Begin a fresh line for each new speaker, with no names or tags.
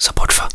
Support for.